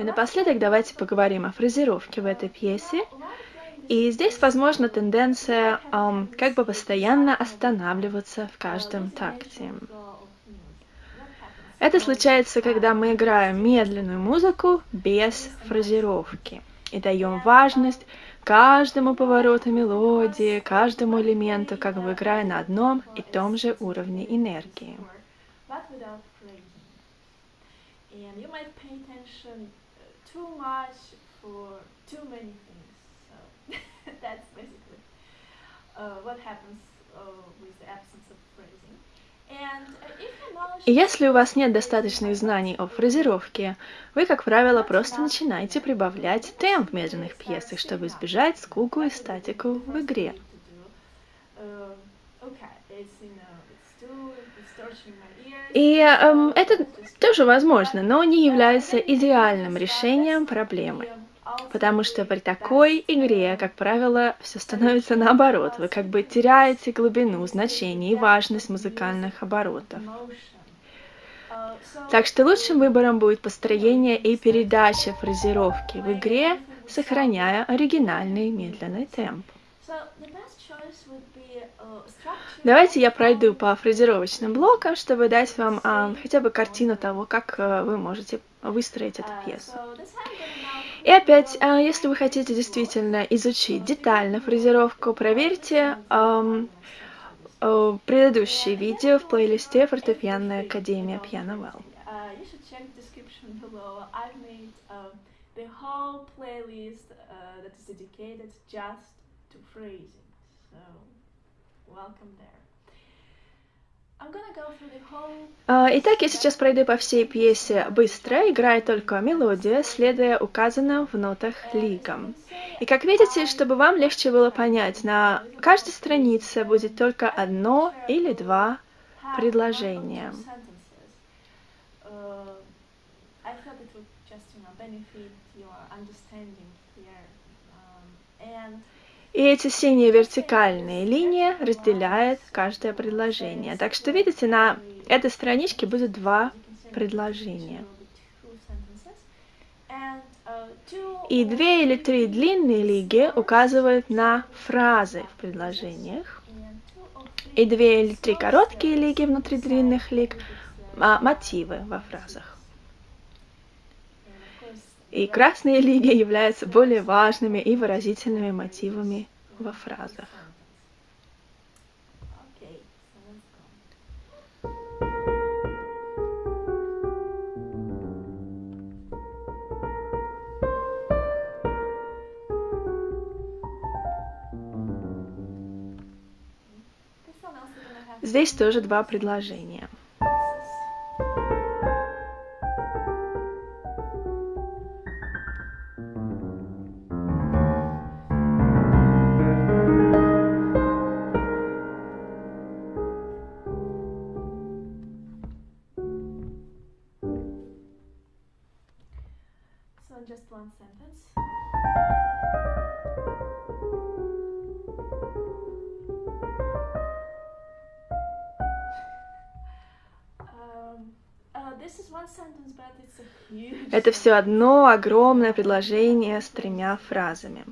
И напоследок давайте поговорим о фразировке в этой пьесе. И здесь, возможно, тенденция um, как бы постоянно останавливаться в каждом такте. Это случается, когда мы играем медленную музыку без фразировки и даем важность каждому повороту мелодии, каждому элементу, как бы играя на одном и том же уровне энергии. Too much for too many things. So that's basically uh, what happens uh, with the absence of phrasing. И если у вас нет достаточных знаний о фразировке, вы, как правило, просто начинаете прибавлять темп в медленных пьесах, чтобы избежать скуку и статику в игре. И эм, это тоже возможно, но не является идеальным решением проблемы. Потому что при такой игре, как правило, все становится наоборот. Вы как бы теряете глубину, значение и важность музыкальных оборотов. Так что лучшим выбором будет построение и передача фразировки в игре, сохраняя оригинальный медленный темп. Давайте я пройду по фразировочным блокам, чтобы дать вам а, хотя бы картину того, как а, вы можете выстроить эту пьесу. И опять, а, если вы хотите действительно изучить детально фразировку, проверьте а, а, предыдущие видео в плейлисте «Фортепианная академия Piano Well». the whole playlist uh, that is dedicated just to phrasing. So welcome there. А, итак, я сейчас пройду по всей пьесе быстро, играя только мелодия, следуя указанным в нотах лигам. И как видите, чтобы вам легче было понять, на каждой странице будет только одно или два предложения. И эти синие вертикальные линии разделяют каждое предложение. Так что, видите, на этой страничке будет два предложения. И две или три длинные лиги указывают на фразы в предложениях. И две или три короткие лиги внутри длинных лиг а, мотивы во фразах. И красные лиги являются более важными и выразительными мотивами во фразах. Здесь тоже два предложения. Это все одно огромное предложение с тремя фразами.